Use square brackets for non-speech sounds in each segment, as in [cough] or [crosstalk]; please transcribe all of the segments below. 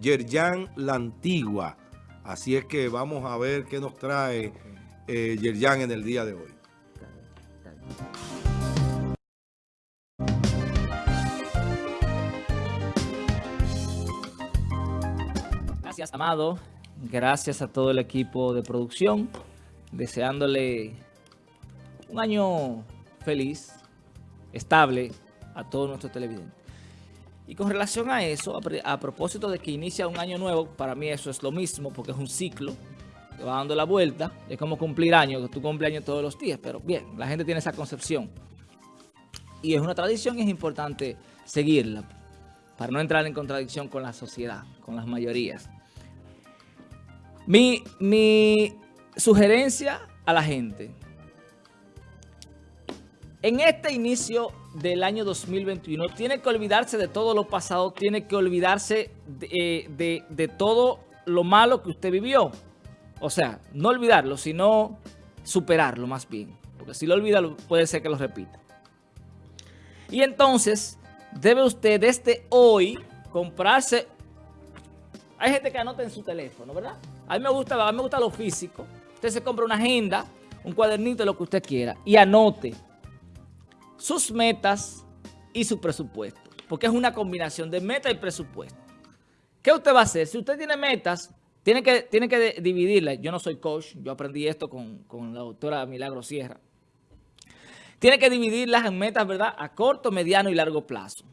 Yerjan La Antigua. Así es que vamos a ver qué nos trae eh, Yerjan en el día de hoy. Gracias, Amado. Gracias a todo el equipo de producción. Deseándole un año feliz, estable a todos nuestros televidentes. Y con relación a eso, a, propósito de que inicia un año nuevo, para mí eso es lo mismo, porque es un ciclo que va dando la vuelta. Es como cumplir años, que tú cumples años todos los días, pero bien, la gente tiene esa concepción. Y es una tradición y es importante seguirla, para no entrar en contradicción con la sociedad, con las mayorías. Mi, mi sugerencia a la gente. En este inicio del año 2021 tiene que olvidarse de todo lo pasado, tiene que olvidarse de, de, todo lo malo que usted vivió. O sea, no olvidarlo, sino superarlo más bien. Porque si lo olvida, puede ser que lo repita. Y entonces, debe usted desde hoy comprarse... Hay gente que anota en su teléfono, ¿verdad? A mí me gusta, a mí me gusta lo físico. Usted se compra una agenda, un cuadernito, lo que usted quiera, y anote sus metas y su presupuesto. Porque es una combinación de meta y presupuesto. ¿Qué usted va a hacer? Si usted tiene metas, tiene que, tiene que dividirlas. Yo no soy coach, yo aprendí esto con, la doctora Milagro Sierra. Tiene que dividirlas en metas, ¿verdad? A corto, mediano y largo plazo.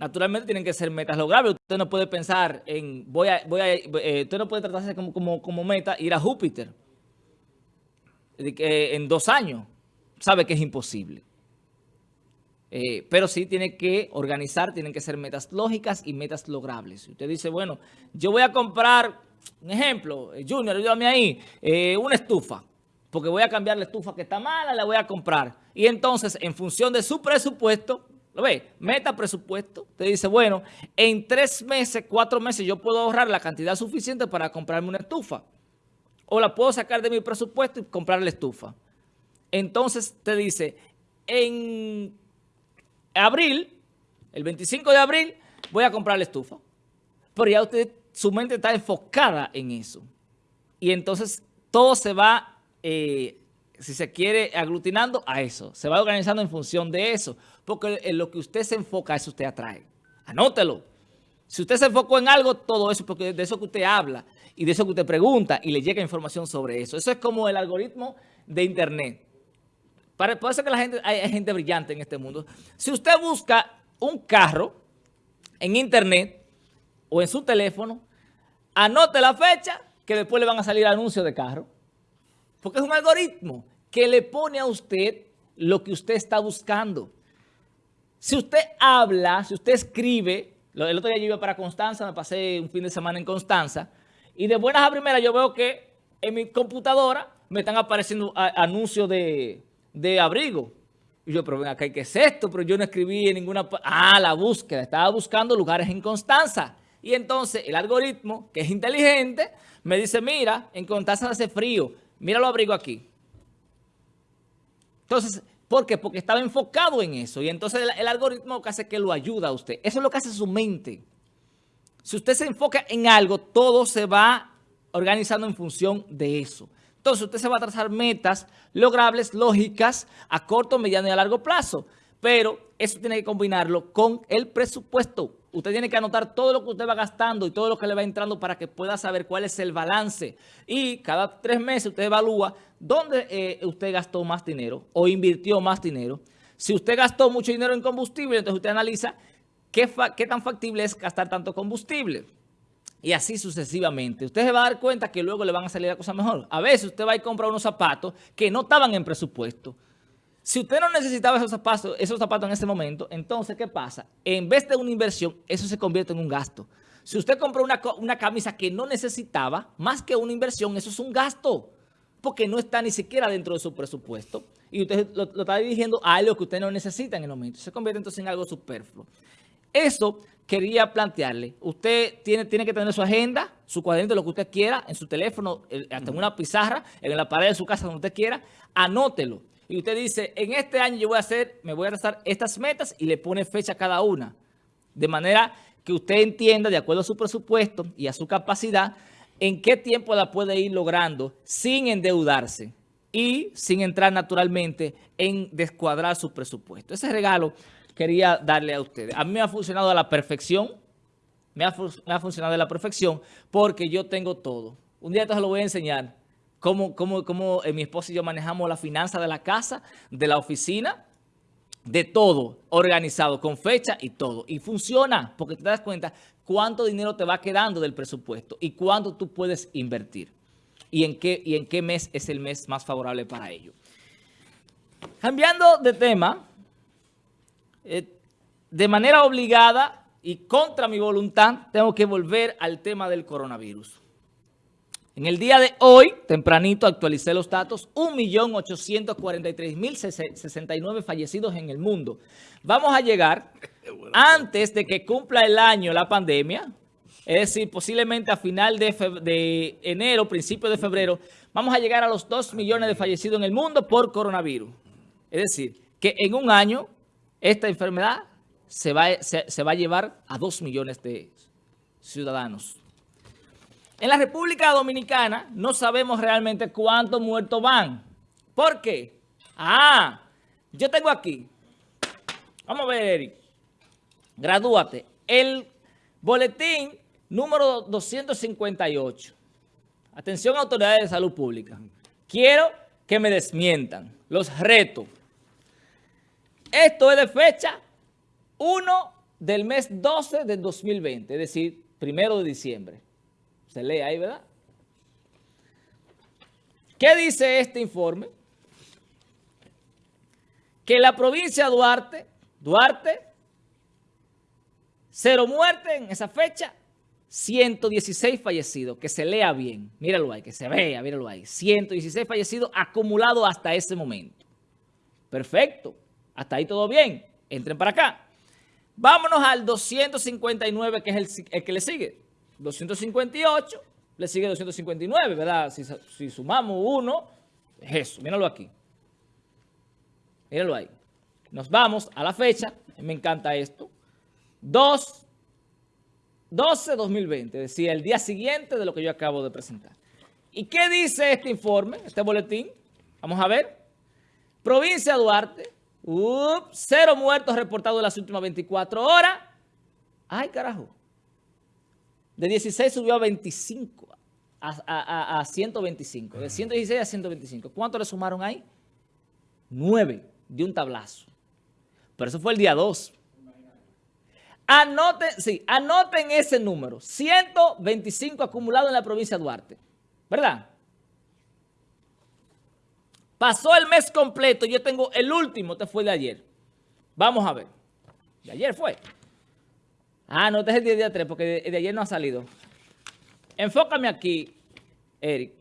Naturalmente tienen que ser metas logrables. Usted no puede pensar en, voy voy eh, usted no puede tratarse como, como, como meta ir a Júpiter en dos años. Sabe que es imposible. Eh, pero sí tiene que organizar, tienen que ser metas lógicas y metas logrables. Usted dice, bueno, yo voy a comprar, un ejemplo, eh, Junior, ayúdame ahí, eh, una estufa, porque voy a cambiar la estufa que está mala, la voy a comprar. Y entonces, en función de su presupuesto, ¿lo ve? Meta presupuesto. Usted dice, bueno, en tres meses, cuatro meses, yo puedo ahorrar la cantidad suficiente para comprarme una estufa. O la puedo sacar de mi presupuesto y comprar la estufa. Entonces, te dice, en abril, el 25 de abril, voy a comprar la estufa. Pero ya usted, su mente está enfocada en eso. Y entonces todo se va, eh, si se quiere, aglutinando a eso. Se va organizando en función de eso. Porque en lo que usted se enfoca, eso usted atrae. Anótelo. Si usted se enfocó en algo, todo eso, porque de eso que usted habla y de eso que usted pregunta y le llega información sobre eso. Eso es como el algoritmo de Internet. Puede ser que la gente, hay, gente brillante en este mundo. Si usted busca un carro en internet o en su teléfono, anote la fecha que después le van a salir anuncios de carro. Porque es un algoritmo que le pone a usted lo que usted está buscando. Si usted habla, si usted escribe, el otro día yo iba para Constanza, me pasé un fin de semana en Constanza, y de buenas a primeras yo veo que en mi computadora me están apareciendo anuncios de, de abrigo. Y yo, pero ven acá, ¿qué es esto? Pero yo no escribí en ninguna... Ah, la búsqueda. Estaba buscando lugares en Constanza. Y entonces el algoritmo, que es inteligente, me dice, mira, en Constanza hace frío. Mira lo abrigo aquí. Entonces, ¿por qué? Porque estaba enfocado en eso. Y entonces el, algoritmo que hace que lo ayuda a usted. Eso es lo que hace su mente. Si usted se enfoca en algo, todo se va organizando en función de eso. Entonces usted se va a trazar metas logrables, lógicas, a corto, mediano y a largo plazo. Pero eso tiene que combinarlo con el presupuesto. Usted tiene que anotar todo lo que usted va gastando y todo lo que le va entrando para que pueda saber cuál es el balance. Y cada tres meses usted evalúa dónde eh, usted gastó más dinero o invirtió más dinero. Si usted gastó mucho dinero en combustible, entonces usted analiza qué, qué tan factible es gastar tanto combustible. Y así sucesivamente. Usted se va a dar cuenta que luego le van a salir las cosas mejor. A veces usted va a comprar unos zapatos que no estaban en presupuesto. Si usted no necesitaba esos zapatos, esos zapatos en ese momento, entonces, ¿qué pasa? En vez de una inversión, eso se convierte en un gasto. Si usted compró una, una camisa que no necesitaba, más que una inversión, eso es un gasto. Porque no está ni siquiera dentro de su presupuesto. Y usted lo, lo está dirigiendo a algo que usted no necesita en el momento. Se convierte entonces en algo superfluo. Eso quería plantearle. Usted tiene, tiene que tener su agenda, su cuadernito, lo que usted quiera, en su teléfono, hasta en una pizarra, en la pared de su casa, donde usted quiera, anótelo. Y usted dice, en este año yo voy a hacer, me voy a trazar estas metas y le pone fecha a cada una. De manera que que usted entienda, de acuerdo a su presupuesto y a su capacidad, en qué tiempo la puede ir logrando sin endeudarse y sin entrar naturalmente en descuadrar su presupuesto. Ese regalo quería darle a ustedes. A mí me ha funcionado a la perfección, me ha, funcionado a la perfección porque yo tengo todo. Un día entonces lo voy a enseñar cómo, cómo, cómo eh, mi esposa y yo manejamos la finanza de la casa, de la oficina, de todo organizado, con fecha y todo. Y funciona porque te das cuenta cuánto dinero te va quedando del presupuesto y cuánto tú puedes invertir. Y en qué, y en qué mes es el mes más favorable para ello. Cambiando de tema, eh, de manera obligada y contra mi voluntad, tengo que volver al tema del coronavirus. En el día de hoy, tempranito, actualicé los datos, 1.843.069 fallecidos en el mundo. Vamos a llegar, [laughs] antes de que cumpla el año la pandemia, es decir, posiblemente a final de, de enero, principio de febrero, vamos a llegar a los 2 millones de fallecidos en el mundo por coronavirus. Es decir, que en un año esta enfermedad se va, a llevar a 2 millones de ciudadanos. En la República Dominicana no sabemos realmente cuántos muertos van. ¿Por qué? Ah, yo tengo aquí. Vamos a ver, Eric. Gradúate. El boletín número 258. Atención, autoridades de salud pública. Quiero que me desmientan. Los retos. Esto es de fecha 1 del mes 12 del 2020, es decir, primero de diciembre. Se lee ahí, ¿verdad? ¿Qué dice este informe? Que la provincia de Duarte, Duarte, cero muerte en esa fecha, 116 fallecidos, que se lea bien, míralo ahí, que se vea, míralo ahí, 116 fallecidos acumulados hasta ese momento. Perfecto, hasta ahí todo bien, entren para acá. Vámonos al 259, que es el, que le sigue. 258, le sigue 259, ¿verdad? Si, sumamos uno, es eso, míralo aquí. Míralo ahí. Nos vamos a la fecha, me encanta esto, 2, 12 2020, es decir, el día siguiente de lo que yo acabo de presentar. ¿Y qué dice este informe, este boletín? Vamos a ver. Provincia Duarte, cero muertos reportados en las últimas 24 horas. Ay, carajo. De 16 subió a 25, a, 125. De 116 a 125. ¿Cuánto le sumaron ahí? 9 de un tablazo. Pero eso fue el día 2. Anoten, sí, anoten ese número. 125 acumulado en la provincia de Duarte. ¿Verdad? Pasó el mes completo. Yo tengo el último, este fue de ayer. Vamos a ver. De ayer fue. Ah, no, este es el día, día 3 porque de, ayer no ha salido. Enfócame aquí, Eric.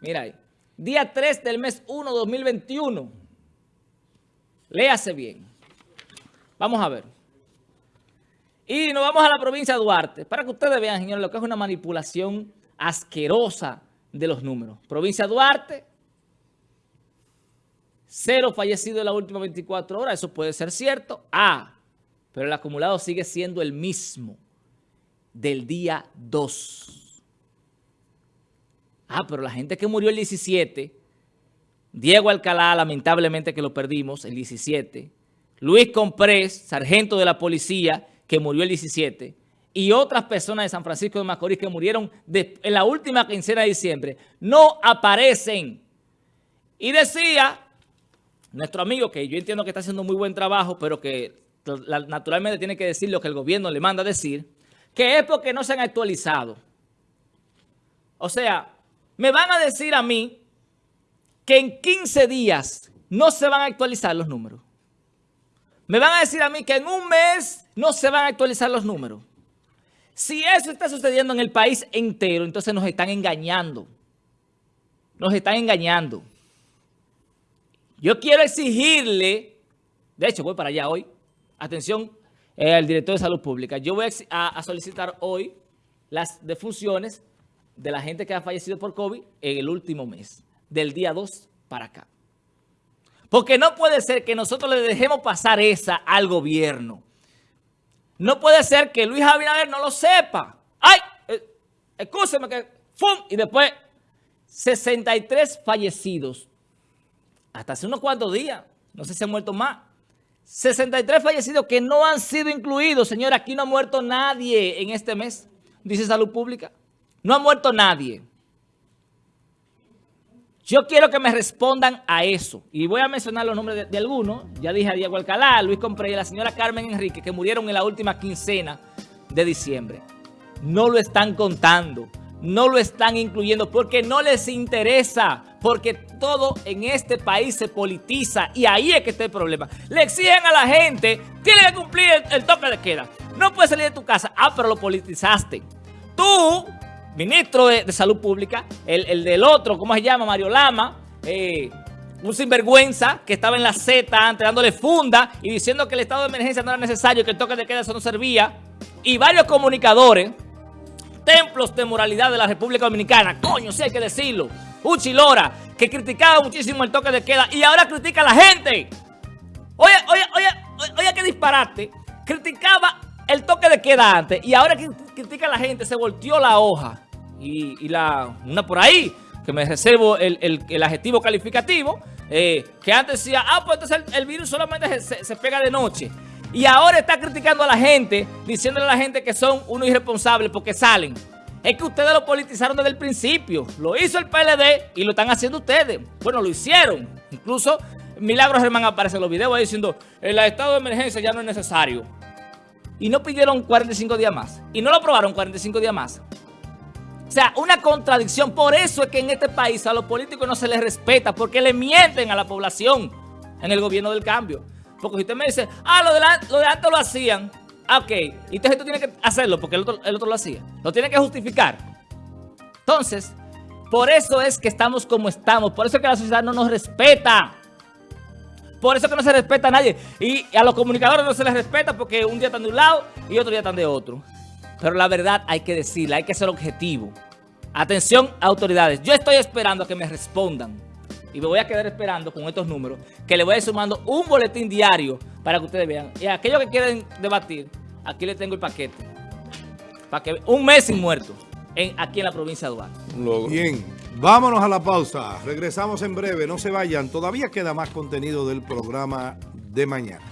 Mira ahí. Día 3 del mes 1, 2021. Léase bien. Vamos a ver. Y nos vamos a la provincia de Duarte. Para que ustedes vean, señores, lo que es una manipulación asquerosa de los números. Provincia de Duarte. Cero fallecidos en las últimas 24 horas. Eso puede ser cierto. Ah, pero el acumulado sigue siendo el mismo del día 2. Ah, pero la gente que murió el 17, Diego Alcalá, lamentablemente que lo perdimos, el 17, Luis Comprés, sargento de la policía, que murió el 17, y otras personas de San Francisco de Macorís que murieron en la última quincena de diciembre, no aparecen. Y decía nuestro amigo, que yo entiendo que está haciendo muy buen trabajo, pero que naturalmente tiene que decir lo que el gobierno le manda a decir, que es porque no se han actualizado. O sea, me van a decir a mí que en 15 días no se van a actualizar los números. Me van a decir a mí que en un mes no se van a actualizar los números. Si eso está sucediendo en el país entero, entonces nos están engañando. Nos están engañando. Yo quiero exigirle, de hecho voy para allá hoy, atención eh, al director de salud pública, yo voy a, solicitar hoy las defunciones de la gente que ha fallecido por COVID en el último mes, del día 2 para acá. Porque no puede ser que nosotros le dejemos pasar esa al gobierno. No puede ser que Luis Abinader no lo sepa. ¡Ay! Eh, que... ¡Fum! Y después, 63 fallecidos. Hasta hace unos cuantos días. No sé si han muerto más. 63 fallecidos que no han sido incluidos. Señora, aquí no ha muerto nadie en este mes, dice Salud Pública. No ha muerto nadie. Yo quiero que me respondan a eso. Y voy a mencionar los nombres de, algunos. Ya dije a Diego Alcalá, Luis Compré y la señora Carmen Enrique, que murieron en la última quincena de diciembre. No lo están contando. No lo están incluyendo porque no les interesa. Porque todo en este país se politiza. Y ahí es que está el problema. Le exigen a la gente, tiene que cumplir el, toque de queda. No puedes salir de tu casa. Ah, pero lo politizaste. Tú ministro de, Salud Pública, el, del otro, ¿cómo se llama? Mario Lama, eh, un sinvergüenza que estaba en la Z antes dándole funda y diciendo que el estado de emergencia no era necesario, que el toque de queda eso no servía. Y varios comunicadores, templos de moralidad de la República Dominicana, coño, sí hay que decirlo, Uchilora, que criticaba muchísimo el toque de queda y ahora critica a la gente. Oye, oye, oye, oye, qué disparate. Criticaba el toque de queda antes y ahora critica a la gente, se volteó la hoja y, la una por ahí, que me reservo el, adjetivo calificativo, eh, que antes decía, ah, pues entonces el, virus solamente se, pega de noche. Y ahora está criticando a la gente, diciéndole a la gente que son unos irresponsables porque salen. Es que ustedes lo politizaron desde el principio. Lo hizo el PLD y lo están haciendo ustedes. Bueno, lo hicieron. Incluso Milagros Germán aparece en los videos ahí diciendo, el estado de emergencia ya no es necesario. Y no pidieron 45 días más. Y no lo aprobaron 45 días más. O sea, una contradicción. Por eso es que en este país a los políticos no se les respeta, porque le mienten a la población en el gobierno del cambio. Porque si usted me dice, ah, lo de, lo de antes lo hacían, ah, ok, entonces tú tienes que hacerlo porque el otro, el otro lo hacía. Lo tiene que justificar. Entonces, por eso es que estamos como estamos. Por eso es que la sociedad no nos respeta. Por eso es que no se respeta a nadie. Y a los comunicadores no se les respeta porque un día están de un lado y otro día están de otro. Pero la verdad hay que decirla, hay que ser objetivo. Atención, autoridades. Yo estoy esperando a que me respondan. Y me voy a quedar esperando con estos números, que le voy a ir sumando un boletín diario para que ustedes vean. Y aquellos que quieren debatir, aquí les tengo el paquete. Para que un mes sin muertos en, aquí en la provincia de Duarte. Bien, vámonos a la pausa. Regresamos en breve, no se vayan. Todavía queda más contenido del programa de mañana.